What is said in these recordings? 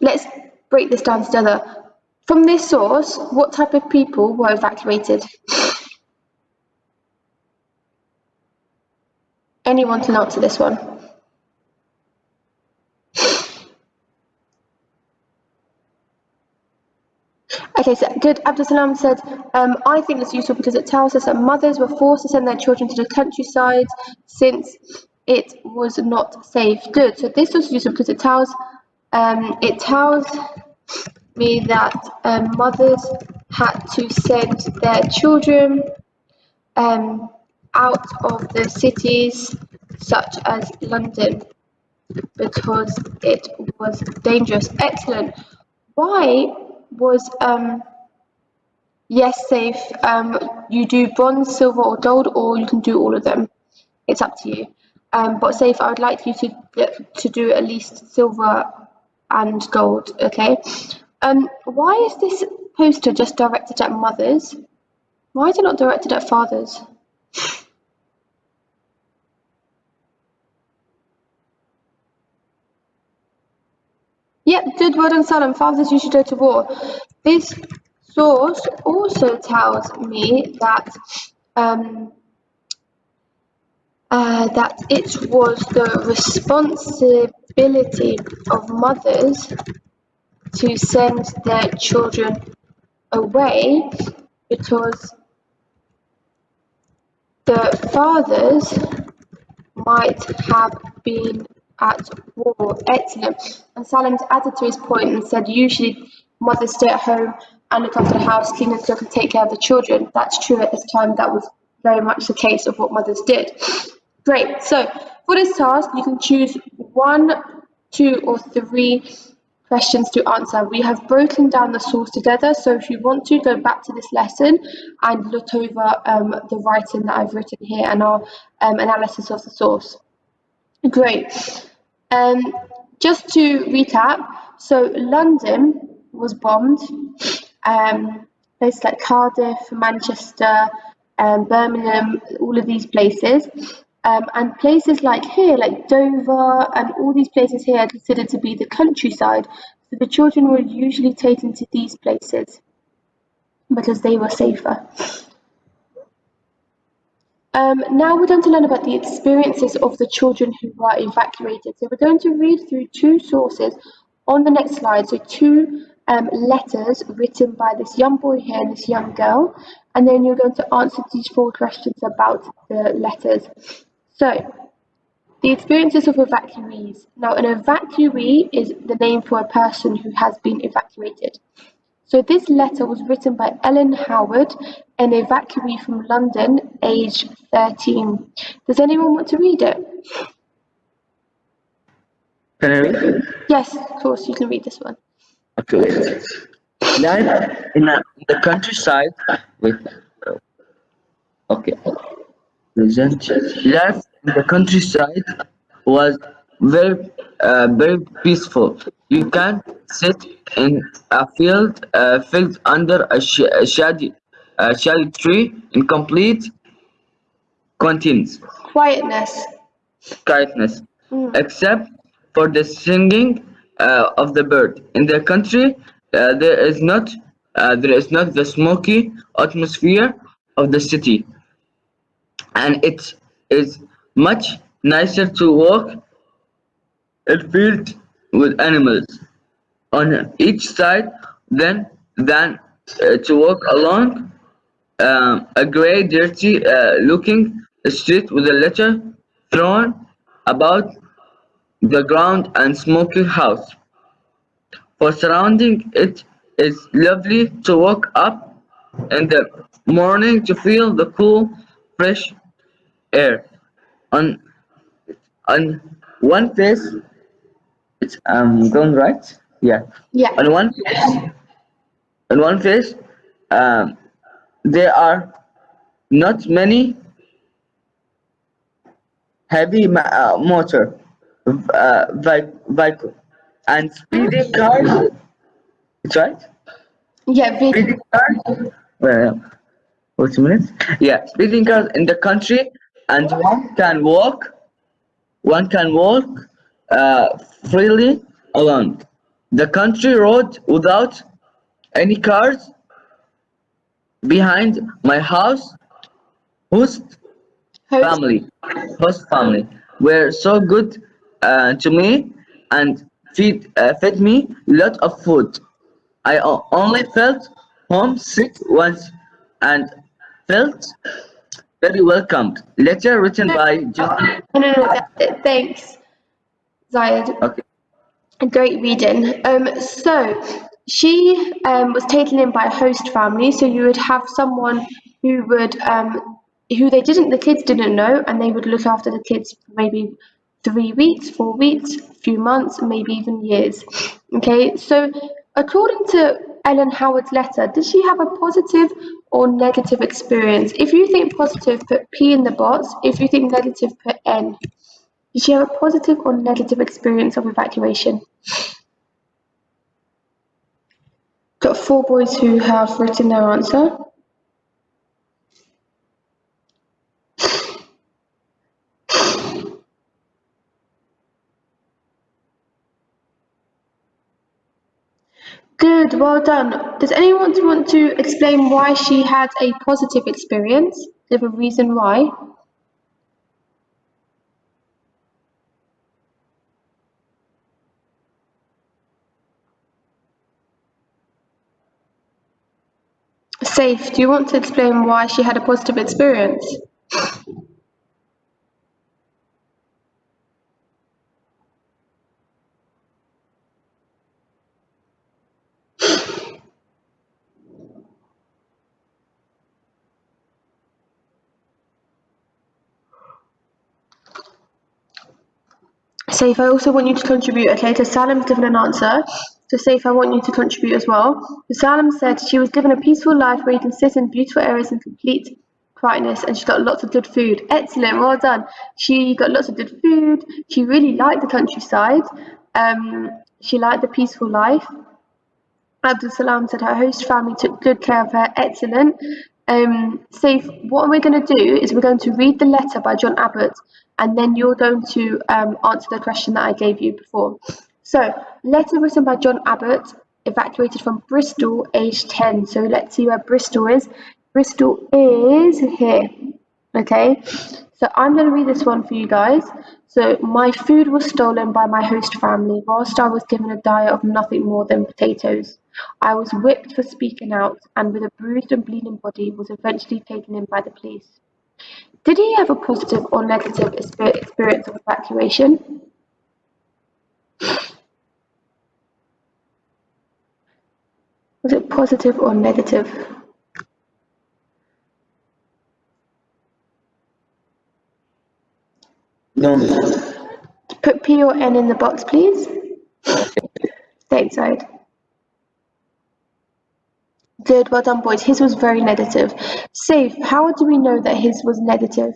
Let's break this down together. From this source, what type of people were evacuated? Anyone can answer this one. Okay, so good. Abdul said, um, I think it's useful because it tells us that mothers were forced to send their children to the countryside since it was not safe. Good. So this was useful because it tells um, it tells me that um, mothers had to send their children um, out of the cities such as London because it was dangerous. Excellent. Why was um, yes safe? Um, you do bronze, silver, or gold, or you can do all of them. It's up to you. Um, but safe, I would like you to to do at least silver and gold. Okay. Um, why is this poster just directed at mothers? Why is it not directed at fathers? Yep, good word on Salam. Fathers usually go to war. This source also tells me that um, uh, that it was the responsibility of mothers to send their children away because the fathers might have been at war. Excellent. And Salim's added to his point and said usually mothers stay at home and look after the house, clean and cook and take care of the children. That's true at this time. That was very much the case of what mothers did. Great. So for this task, you can choose one, two, or three questions to answer. We have broken down the source together, so if you want to go back to this lesson and look over um, the writing that I've written here and our um, analysis of the source. Great. Um, just to recap, so London was bombed, um, places like Cardiff, Manchester, um, Birmingham, all of these places. Um, and places like here, like Dover, and all these places here are considered to be the countryside. So the children were usually taken to these places because they were safer. Um, now we're going to learn about the experiences of the children who were evacuated. So we're going to read through two sources on the next slide. So two um, letters written by this young boy here and this young girl. And then you're going to answer these four questions about the letters. So, the experiences of evacuees. Now, an evacuee is the name for a person who has been evacuated. So this letter was written by Ellen Howard, an evacuee from London, age 13. Does anyone want to read it? Can I read it? Yes, of course, you can read this one. Okay. Life in, a, in the countryside with okay present life in the countryside was very uh, very peaceful. You can sit in a field uh, field under a, sh a shady a shady tree in complete Quietness. quietness, Mm. except for the singing uh, of the bird. In the country, uh, there is not uh, there is not the smoky atmosphere of the city, and it is much nicer to walk in field with animals on each side than than uh, to walk along um, a grey, dirty uh, looking street with a litter thrown about the ground and smoky house. For surrounding it is lovely to walk up in the morning to feel the cool, fresh air. On on one face, it's um going right. Yeah. Yeah. On one face, on one face, um, there are not many heavy ma- uh, motor uh, vehicle and speeding cars. It's right. Yeah. Speeding cars. Well, wait a minute. Yeah, speeding cars in the country, and one can walk. One can walk uh, freely along the country road without any cars behind my house. Host Host. family, host family were so good uh, to me and feed uh, fed me lot of food. i only felt homesick once and felt very welcomed. Letter written by John. No, no, no, that's it. Thanks, Zayed. Okay. Great reading. Um, so she um, was taken in by a host family, so you would have someone who would um, who they didn't the kids didn't know, and they would look after the kids for maybe three weeks, four weeks, a few months, maybe even years. Okay, so according to Ellen Howard's letter, did she have a positive or negative experience? If you think positive, put P in the box. If you think negative, put N. Did she have a positive or negative experience of evacuation? Got four boys who have written their answer. Good, well done. Does anyone want to explain why she had a positive experience? Give a reason why. Safe, do you want to explain why she had a positive experience? Safe, I also want you to contribute, okay? to Salim's given an answer. So Safe, I want you to contribute as well. So Salim said she was given a peaceful life where you can sit in beautiful areas in complete quietness and she got lots of good food. Excellent, well done. She got lots of good food. She really liked the countryside. Um, she liked the peaceful life. Abdul Salam said her host family took good care of her. Excellent. Um, Safe, what we're going to do is we're going to read the letter by John Abbott and then you're going to um, answer the question that I gave you before. So, letter written by John Abbott, evacuated from Bristol, age 10. So let's see where Bristol is. Bristol is here. Okay, so I'm going to read this one for you guys. So, my food was stolen by my host family whilst I was given a diet of nothing more than potatoes. I was whipped for speaking out and with a bruised and bleeding body was eventually taken in by the police. Did he have a positive or negative experience of evacuation? Was it positive or negative? Put P or N in the box, please. Stateside. Good, well done, boys. His was very negative. Safe, how do we know that his was negative?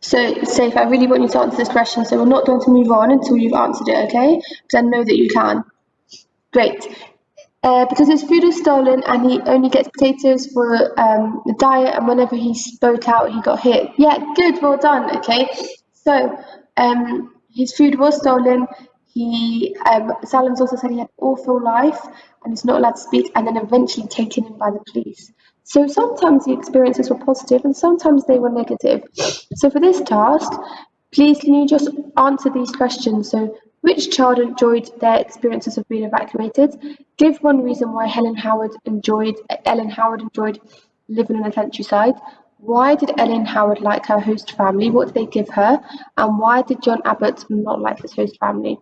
So, Safe, I really want you to answer this question, so we're not going to move on until you've answered it, okay? Because I know that you can. Great. Uh, because his food was stolen and he only gets potatoes for um, the diet, and whenever he spoke out, he got hit. Yeah, good, well done, okay? So, um, his food was stolen. He, um, Salim's also said he had awful life and he's not allowed to speak, and then eventually taken in by the police. So sometimes the experiences were positive and sometimes they were negative. So for this task, please can you just answer these questions? So which child enjoyed their experiences of being evacuated? Give one reason why Helen Howard enjoyed Ellen Howard enjoyed living in the countryside. Why did Ellen Howard like her host family? What did they give her? And why did John Abbott not like his host family?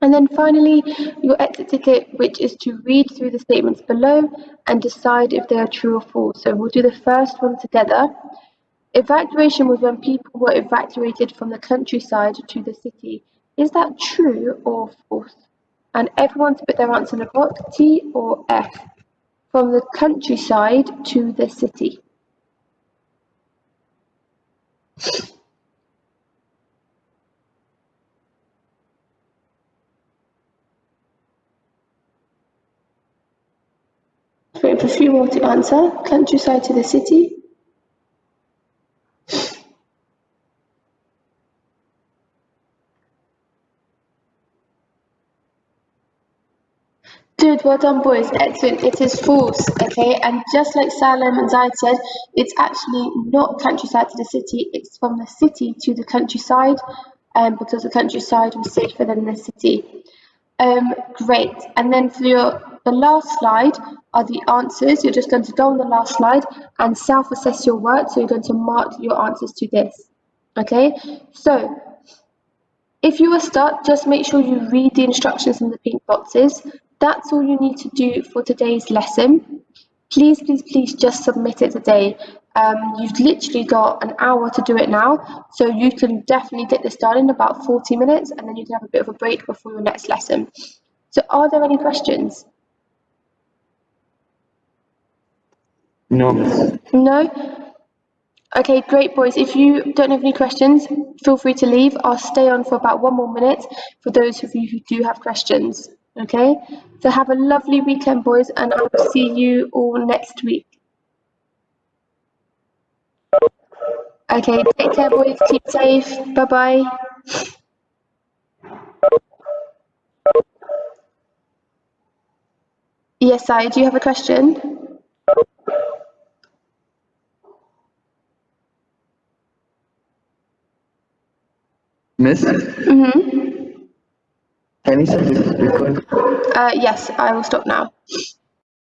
And then finally, your exit ticket, which is to read through the statements below and decide if they are true or false. So we'll do the first one together. Evacuation was when people were evacuated from the countryside to the city. Is that true or false? And everyone to put their answer in a box, T or F. From the countryside to the city. Wait for a few more to answer. Countryside to the city. Good, well done, boys. Excellent. It is false, okay? And just like Salem and Zaid said, it's actually not countryside to the city. It's from the city to the countryside, um, because the countryside was safer than the city. Um, great. And then for your the last slide are the answers. You're just going to go on the last slide and self-assess your work. So you're going to mark your answers to this. Okay. So if you are stuck, just make sure you read the instructions in the pink boxes. That's all you need to do for today's lesson. Please, please, please just submit it today. Um, you've literally got an hour to do it now, so you can definitely get this done in about 40 minutes and then you can have a bit of a break before your next lesson. So are there any questions? No. No? Okay, great boys. If you don't have any questions, feel free to leave. I'll stay on for about one more minute for those of you who do have questions. Okay, so have a lovely weekend, boys, and I will see you all next week. Okay, take care, boys. Keep safe. Bye bye. Yes, I. Do you have a question? Miss, Mm-hmm. can you stop this record? Uh, yes, I will stop now.